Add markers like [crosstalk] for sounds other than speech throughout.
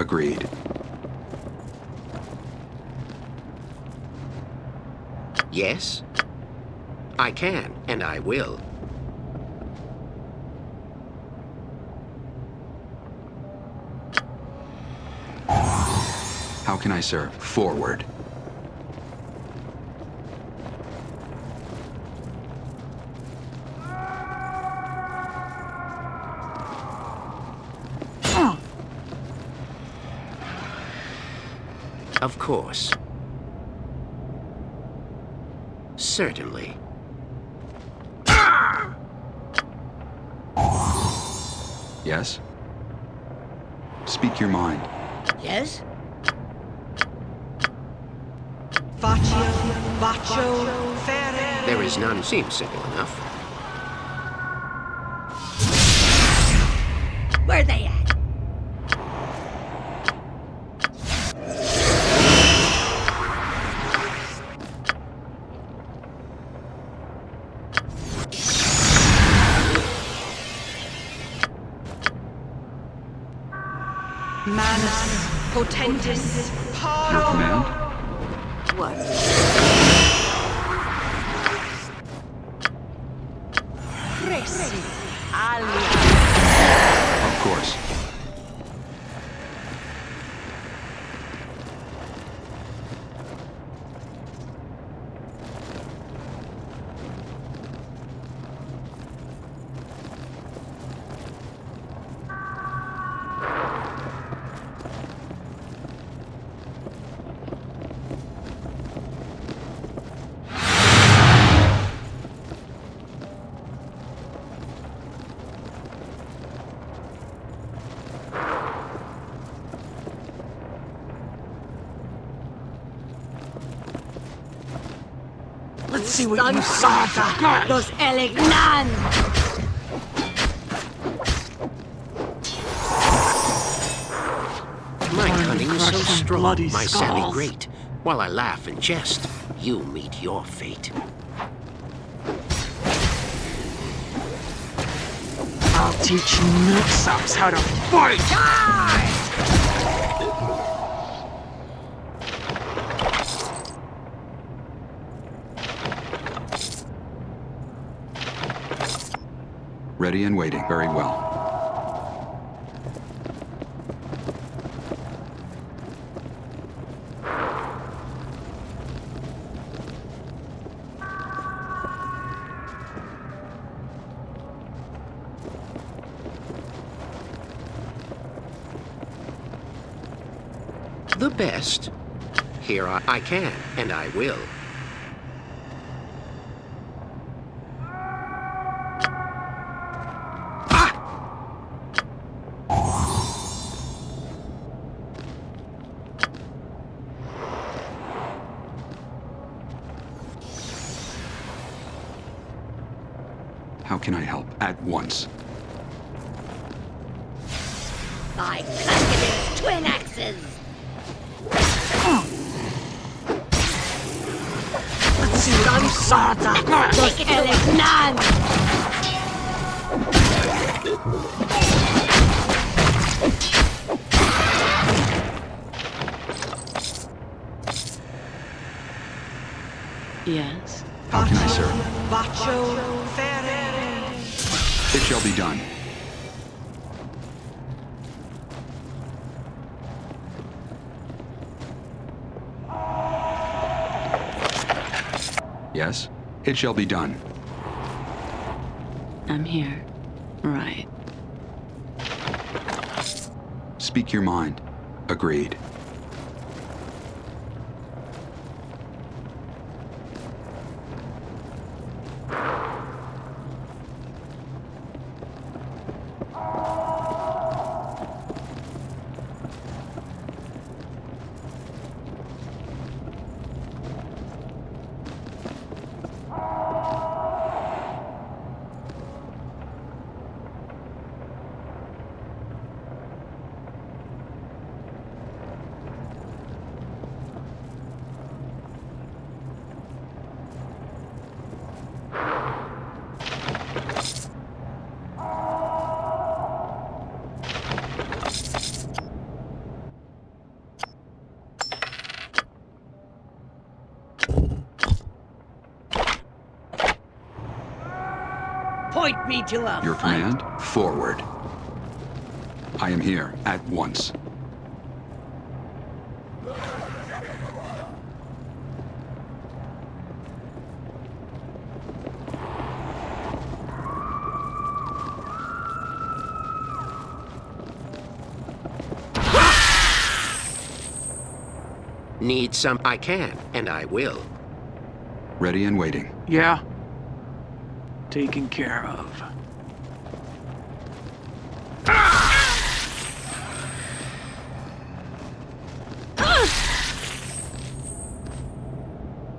Agreed. Yes? I can, and I will. How can I serve? Forward. Of course. Certainly. Yes? Speak your mind. Yes? Faccio, faccio, fere. There is none. Seems simple enough. Of course. Let's see what you saw. Los Elegnan! My cunning is so strong, bloody my savvy skulls. great. While I laugh and jest, you meet your fate. I'll teach you milksops how to fight. Ready and waiting. Very well. The best? Here I, I can, and I will. Shall be done. I'm here. Right. Speak your mind. Agreed. To a Your fight. command? Forward. I am here at once. Need some? I can, and I will. Ready and waiting. Yeah. Taken care of.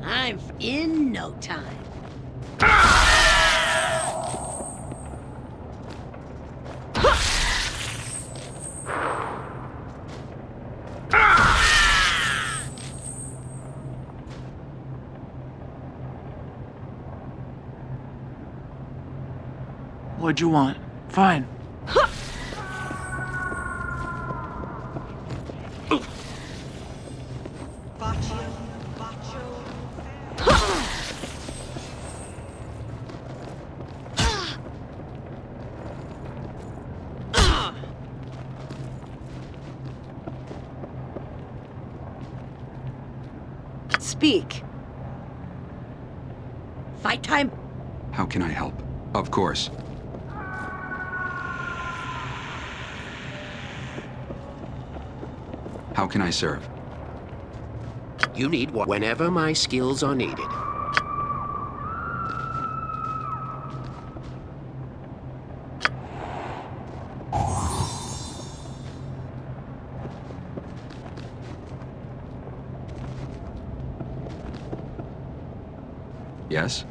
I'm in no time. What'd you want? Fine. Speak. Fight time? How can I help? Of course. How can I serve? You need what whenever my skills are needed. Yes?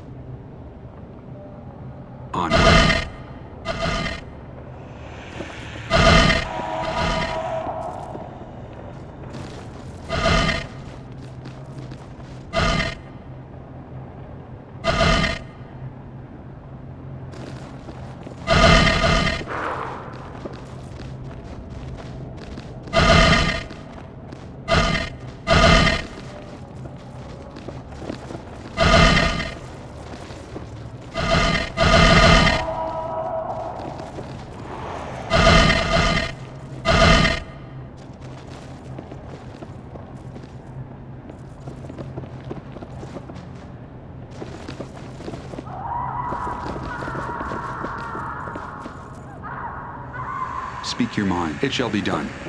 Speak your mind. It shall be done.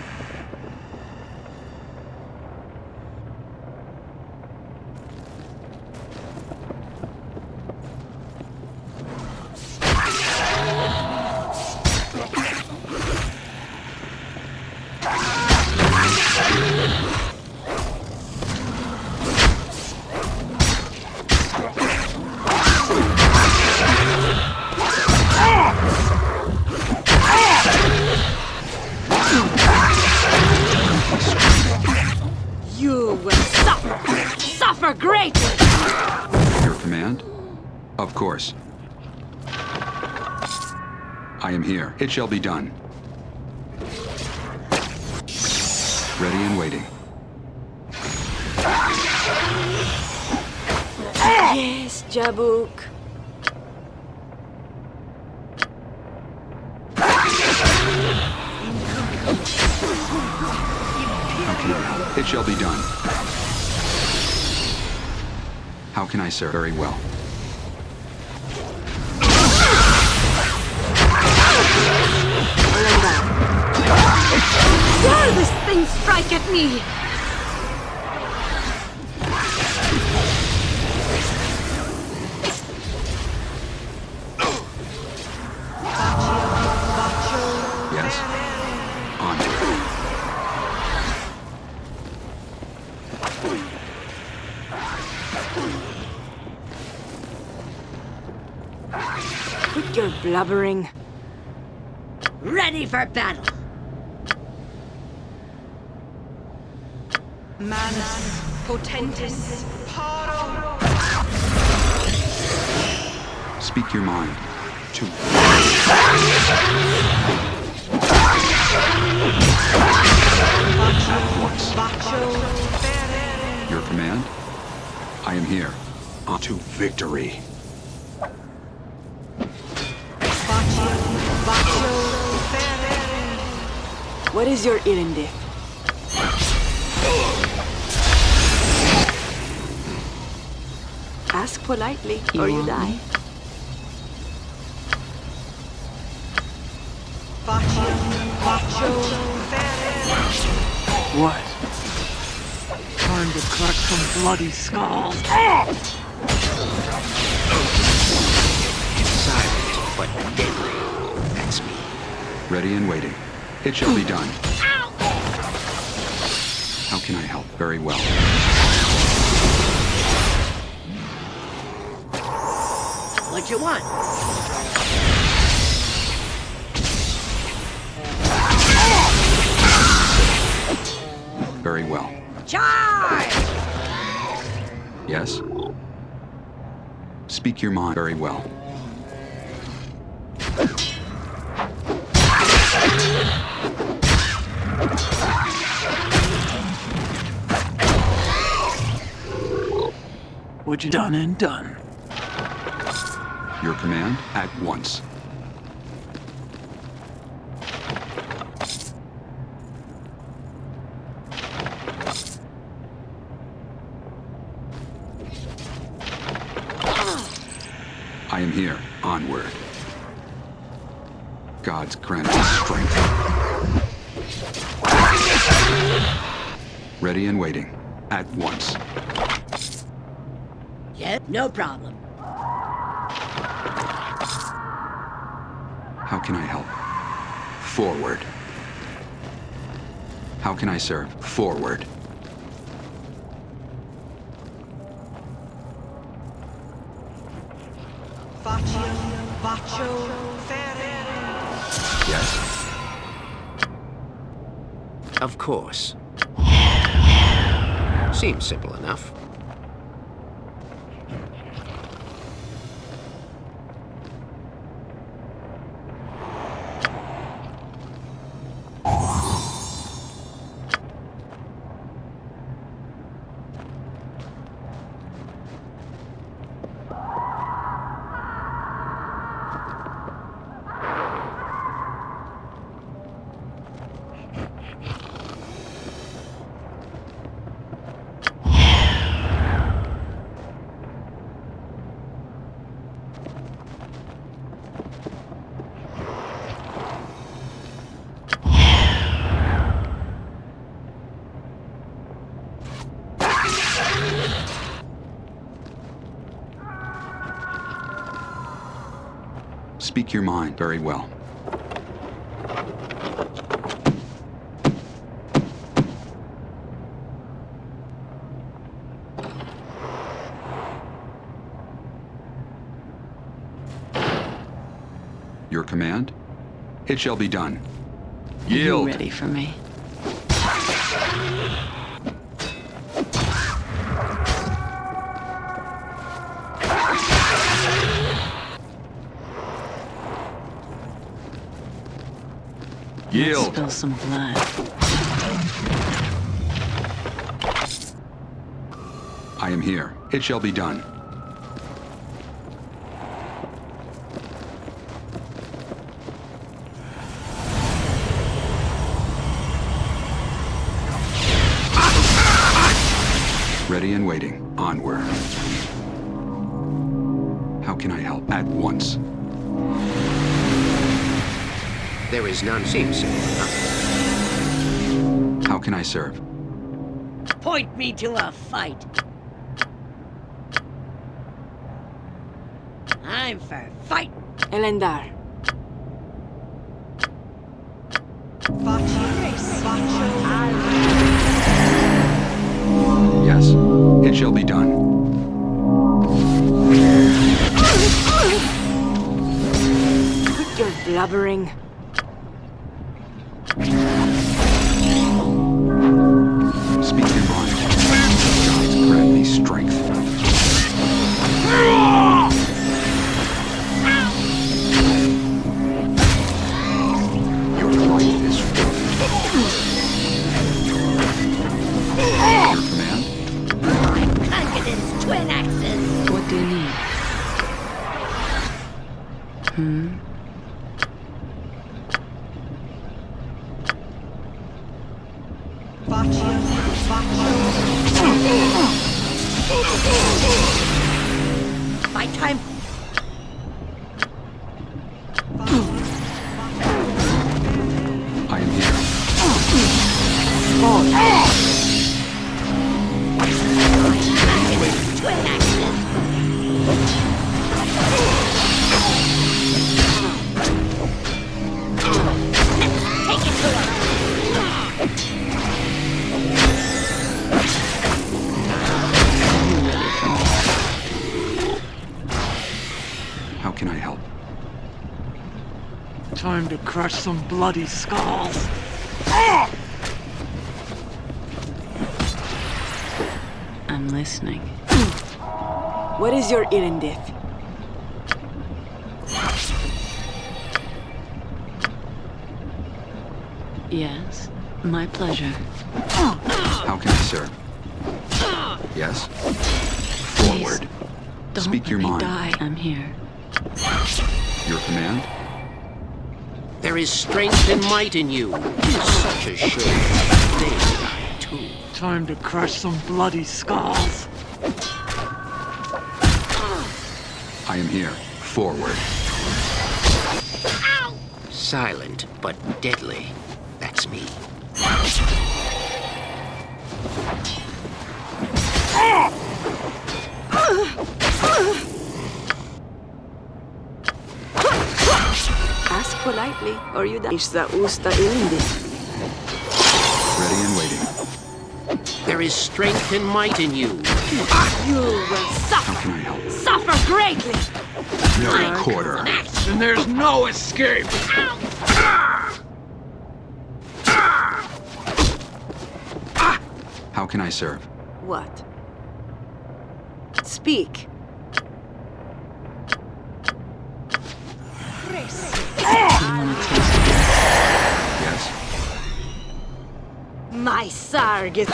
It shall be done. Ready and waiting. Yes, Jabuk. How can I help? It shall be done. How can I serve? Very well. Me! Quit your blubbering. Ready for battle. Manus, potentis, paro. Speak your mind. Two. Your command? I am here. On victory. What is your Irendith? Ask politely, You or you die. me? Faccio, faccio, What? Time to collect some bloody skulls. Silent, but deadly. That's me. Ready and waiting. It shall be done. How can I help? Very well. You want? Very well. Charge! Yes? Speak your mind. Very well. What you done and done? Your command at once. I am here. Onward. God's granted strength. Ready and waiting. At once. Yeah, no problem. Can I help? Forward. How can I serve? Forward. faccio, faccio, ferere. Yes? Of course. Seems simple enough. Speak your mind. Very well. Your command? It shall be done. Yield. You Yield. ready for me? Yield. spill some blood. I am here. It shall be done. Seems simple enough. How can I serve? Point me to a fight. I'm for fight. Elendar. Faccio, faccio, Yes. It shall be done. Quit your blubbering. My time. Some bloody skulls. I'm listening. What is your erendith? Yes, my pleasure. How can I serve? Yes? Forward. Don't Speak let your me mind. die. I'm here. Your command? There is strength and might in you. It's such a shame. They die too. Time to crush some bloody skulls. I am here. Forward. Silent but deadly. That's me. Ask politely, or you die. Is the usta erendith? Ready and waiting. There is strength and might in you. Ah, you will How suffer, can I help? suffer greatly. No quarter. And there's no escape. How can I serve? What? Speak. My Sargis.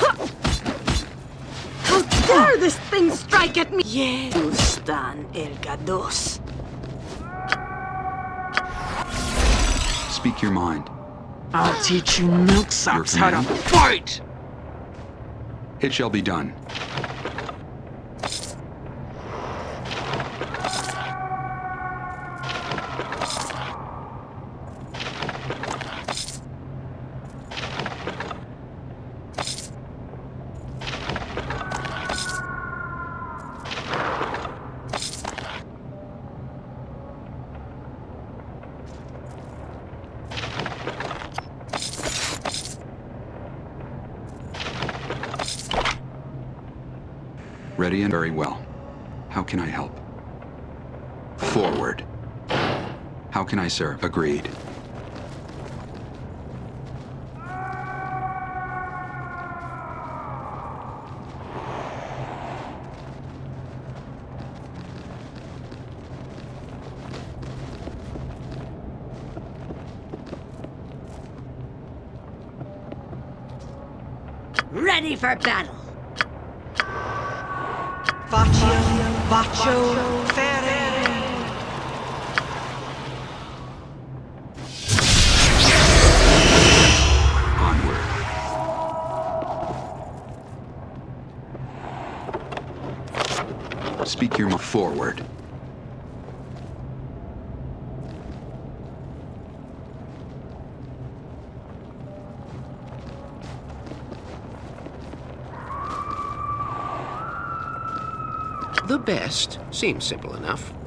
How dare this thing strike at me? Yes. Ustan Elgados. Speak your mind. I'll teach you milksops how to fight! It shall be done. Ready and very well. How can I help? Forward. How can I serve? Agreed. Ready for battle. Faccio, The best seems simple enough.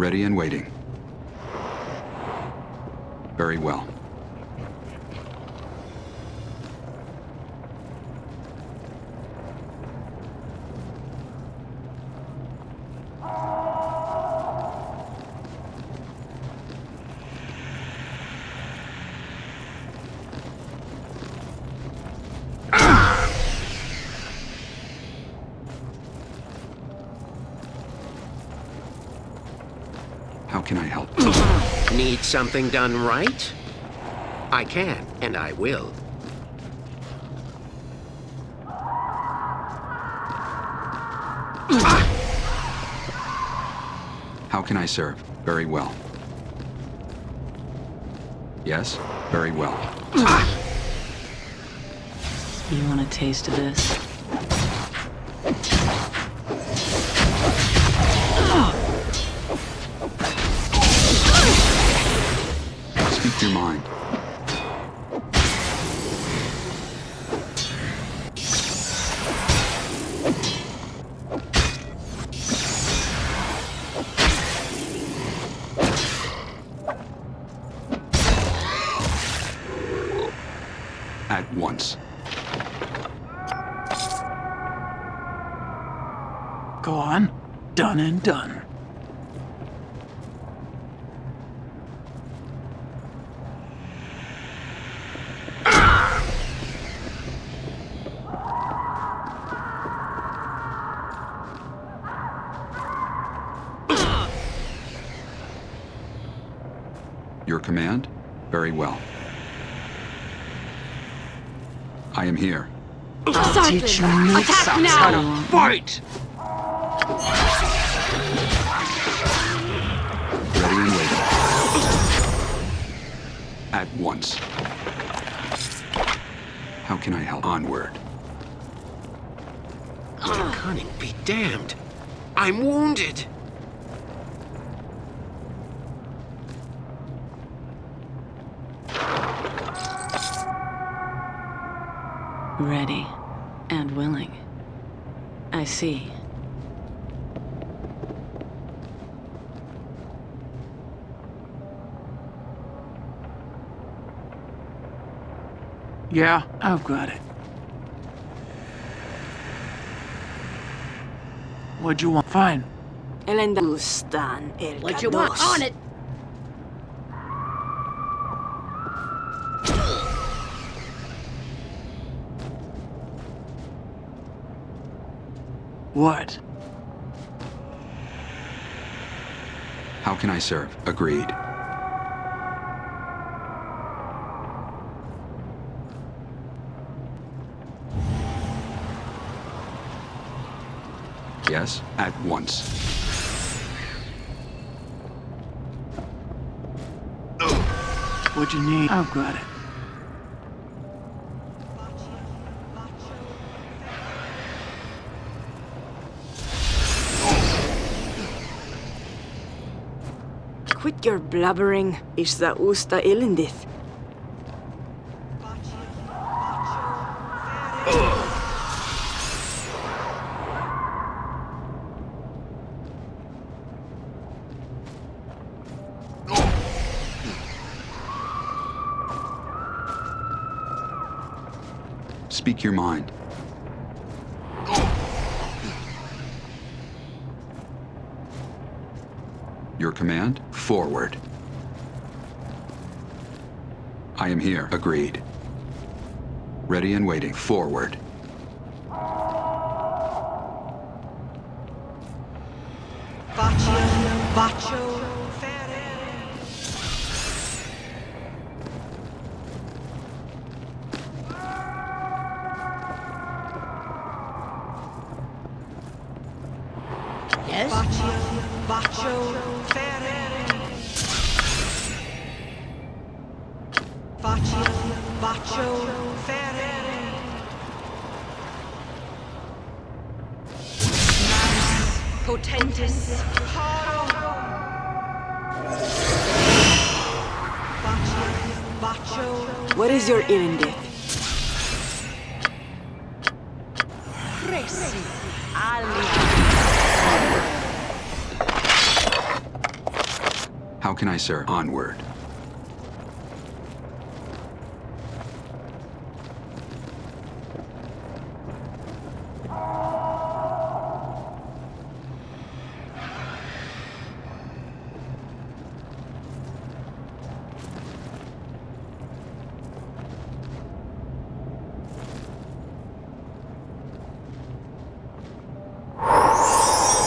Ready and waiting. Very well. Something done right? I can, and I will. How can I serve? Very well. Yes? Very well. You want a taste of this? At once. Go on. Done and done. Your command? Very well. I am here. I'll teach you new Attack socks now! to fight! Ready and waiting. At once. How can I help? Onward. Cunning be damned. I'm wounded. Ready and willing. I see. Yeah, I've got it. What'd you want? Fine. Elenda gustan el What you want on it? What? How can I serve? Agreed. Yes, at once. What'd you need? I've got it. Quit your blubbering. Isda usta illendith. Your command? Forward. I am here. Agreed. Ready and waiting. Forward. Onward.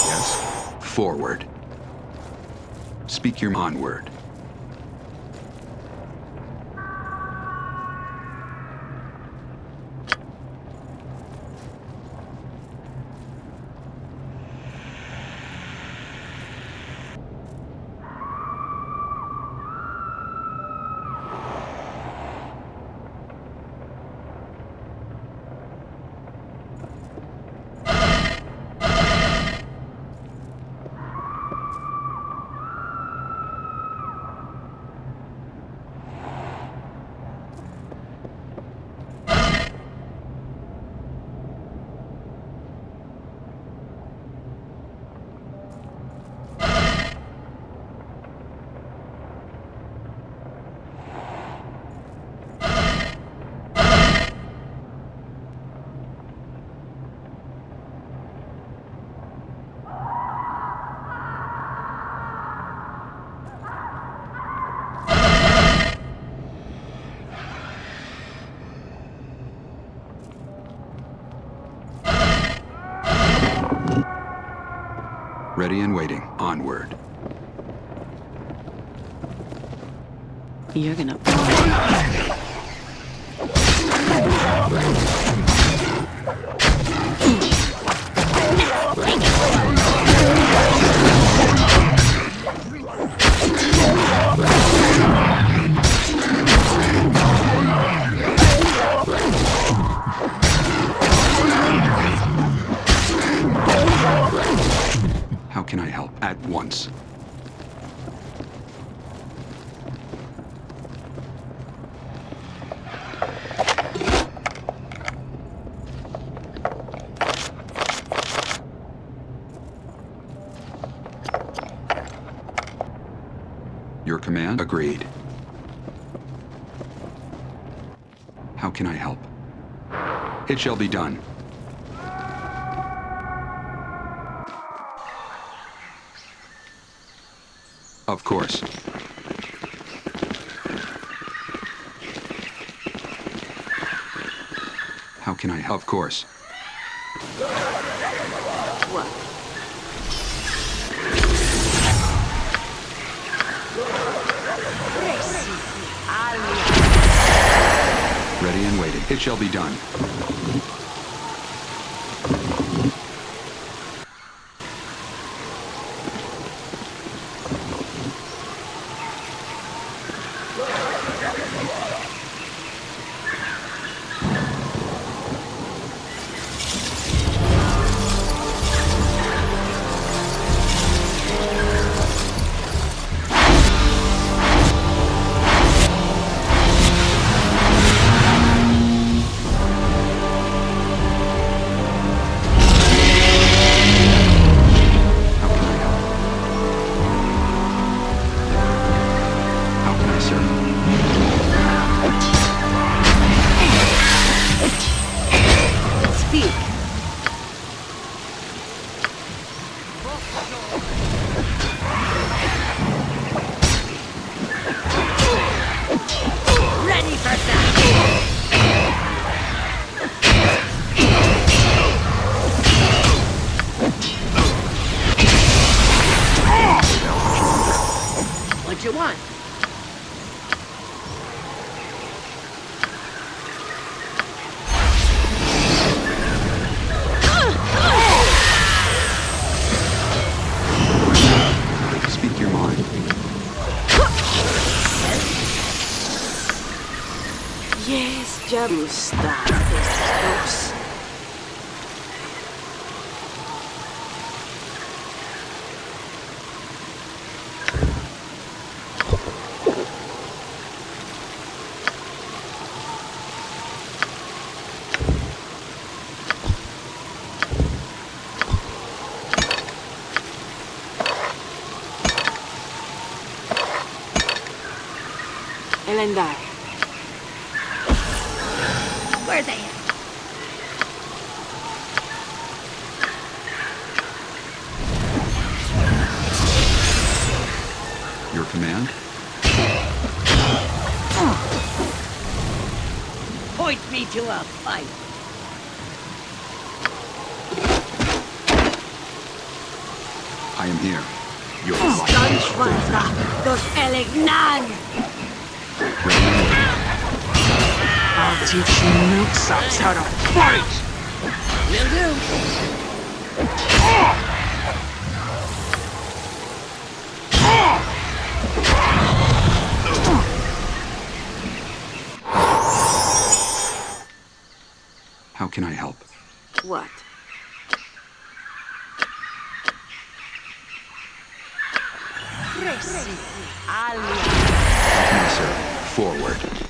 Yes. Forward. Speak your onward. Ready and waiting. Onward. You're gonna... can I help? At once. Your command? Agreed. How can I help? It shall be done. Of course. How can I? Of course. What? Ready and waiting. It shall be done. quero estar. How can I help? What? How can I serve? Forward.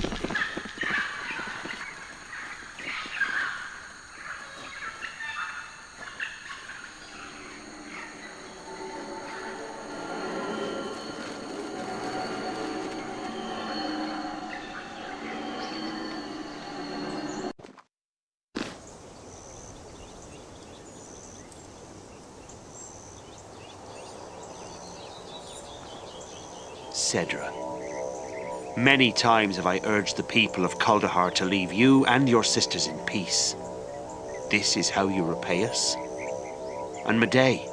Cedra. Many times have I urged the people of Kuldahar to leave you and your sisters in peace. This is how you repay us? And Madae,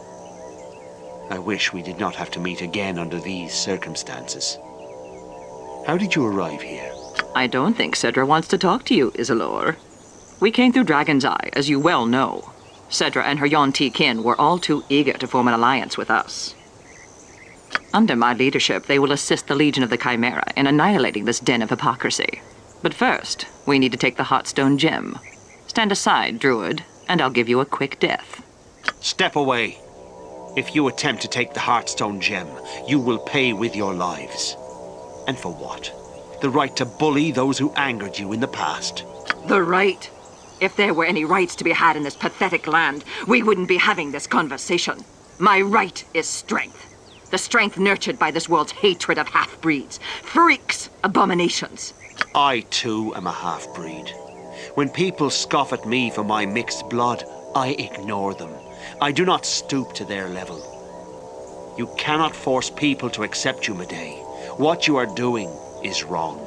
I wish we did not have to meet again under these circumstances. How did you arrive here? I don't think Cedra wants to talk to you, Isilor. We came through Dragon's Eye, as you well know. Cedra and her Yuan-Ti kin were all too eager to form an alliance with us. Under my leadership, they will assist the Legion of the Chimera in annihilating this den of hypocrisy. But first, we need to take the Heartstone Gem. Stand aside, Druid, and I'll give you a quick death. Step away. If you attempt to take the Heartstone gem, you will pay with your lives. And for what? The right to bully those who angered you in the past. The right? If there were any rights to be had in this pathetic land, we wouldn't be having this conversation. My right is strength. The strength nurtured by this world's hatred of half-breeds. Freaks, abominations. I too am a half-breed. When people scoff at me for my mixed blood, I ignore them. I do not stoop to their level. You cannot force people to accept you, Madae. What you are doing is wrong.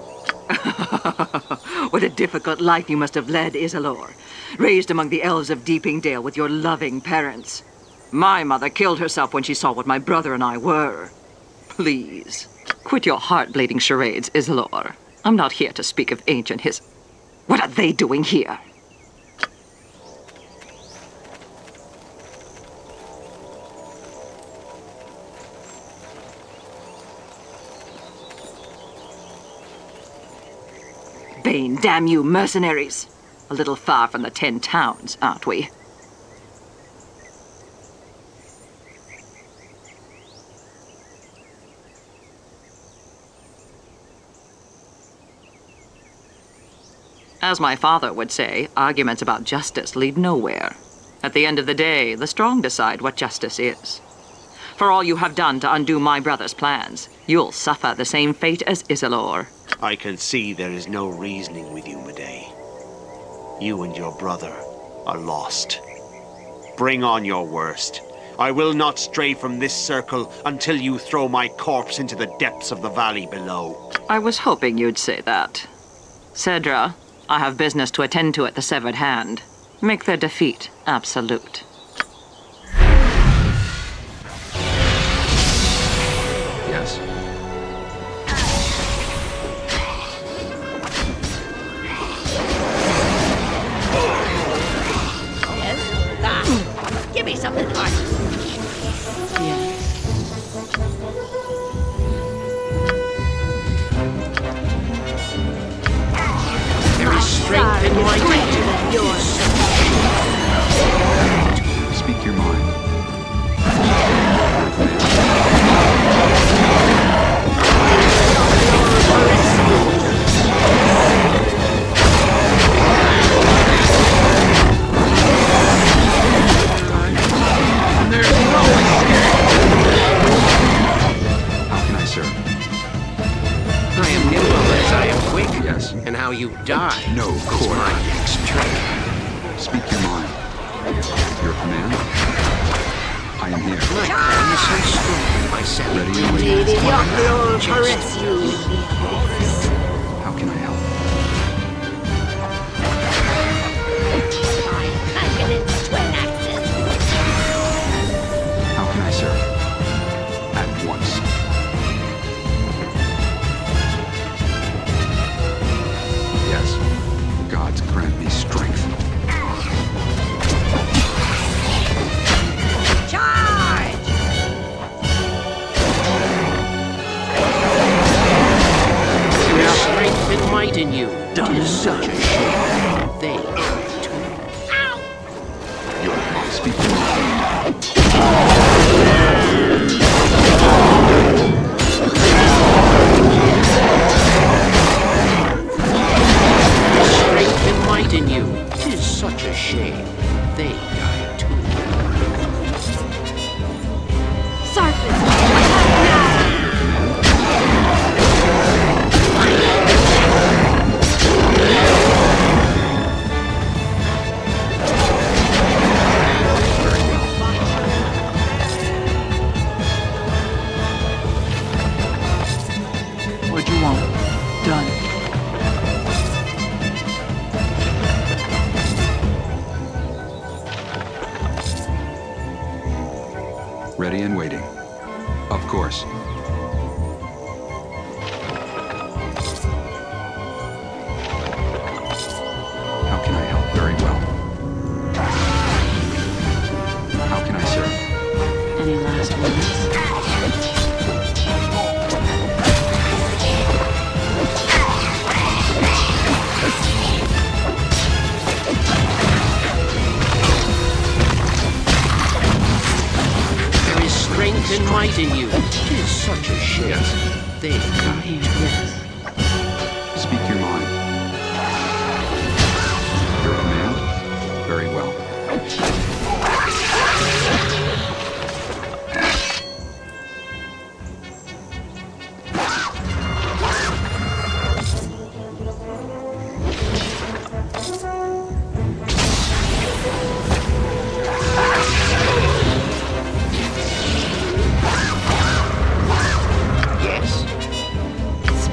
[laughs] What a difficult life you must have led, Isilor. Raised among the elves of Deepingdale with your loving parents. My mother killed herself when she saw what my brother and I were. Please, quit your heart-bleeding charades, Isilor. I'm not here to speak of ancient his... What are they doing here? Bane, damn you, mercenaries! A little far from the Ten Towns, aren't we? As my father would say, arguments about justice lead nowhere. At the end of the day, the strong decide what justice is. For all you have done to undo my brother's plans, you'll suffer the same fate as Isilor. I can see there is no reasoning with you, Madae. You and your brother are lost. Bring on your worst. I will not stray from this circle until you throw my corpse into the depths of the valley below. I was hoping you'd say that. Cedra, I have business to attend to at the Severed Hand. Make their defeat absolute. us and how you die? No, Corey. My next trick. Speak your mind. Your command. I am here. My plan is so strong. My seven. Ready and waiting. Diablo caress you. frighten you. Done such a shame. They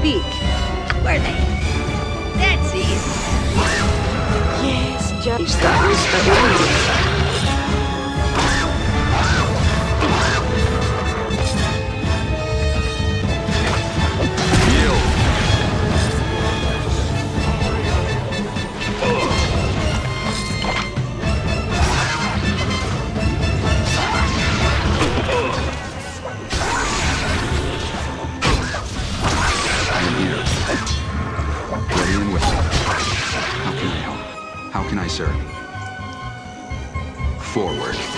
speak. Were they? That's easy. Yes, just... Forward.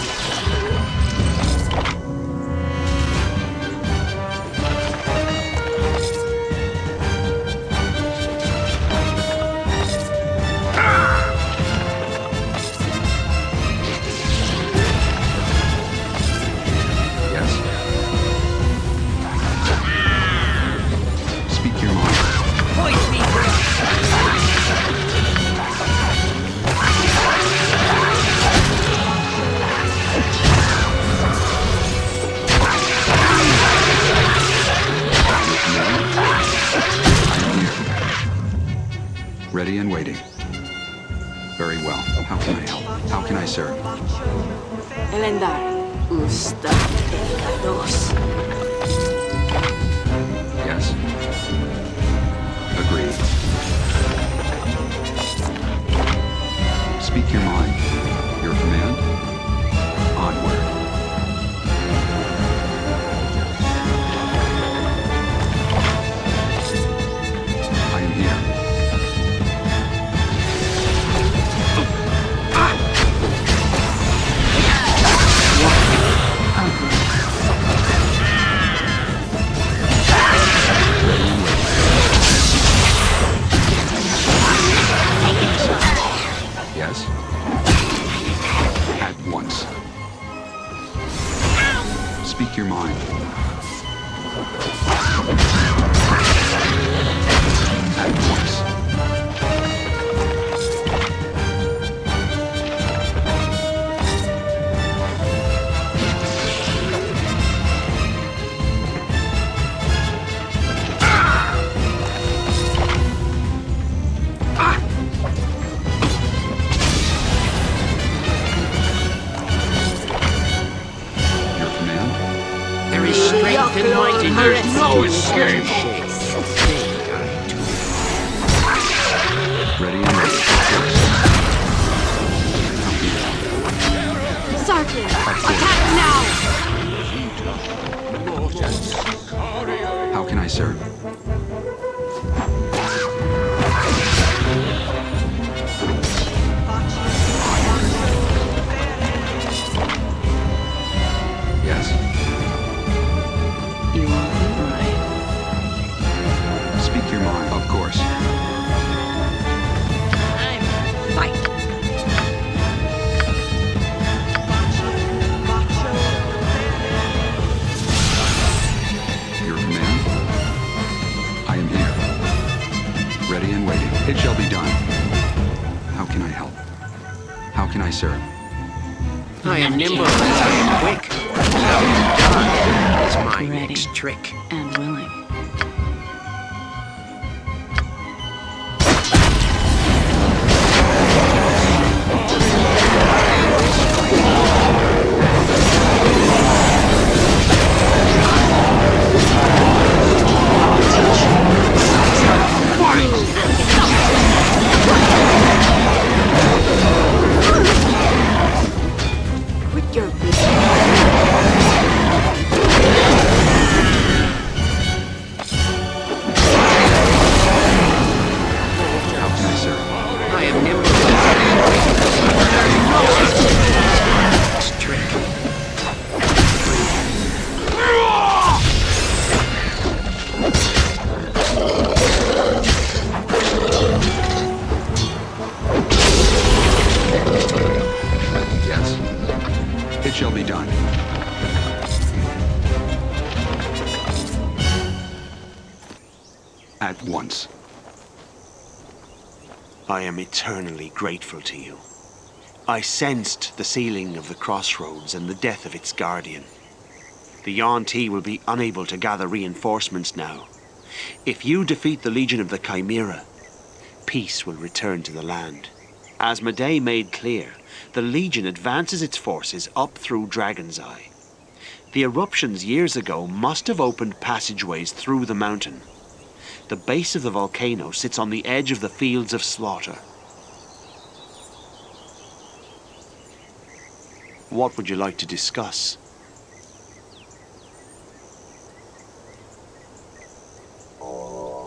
Elendar, usta en dos. Yes. your mind. How Quit grateful to you. I sensed the sealing of the crossroads and the death of its guardian. The Yuan-Ti will be unable to gather reinforcements now. If you defeat the Legion of the Chimera, peace will return to the land. As Madae made clear, the Legion advances its forces up through Dragon's Eye. The eruptions years ago must have opened passageways through the mountain. The base of the volcano sits on the edge of the fields of slaughter. What would you like to discuss?